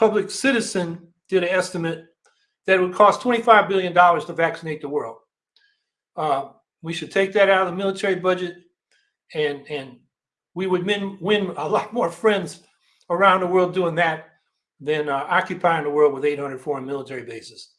Public Citizen did an estimate that it would cost $25 billion to vaccinate the world. Uh, we should take that out of the military budget and, and we would win, win a lot more friends around the world doing that than uh, occupying the world with 800 foreign military bases.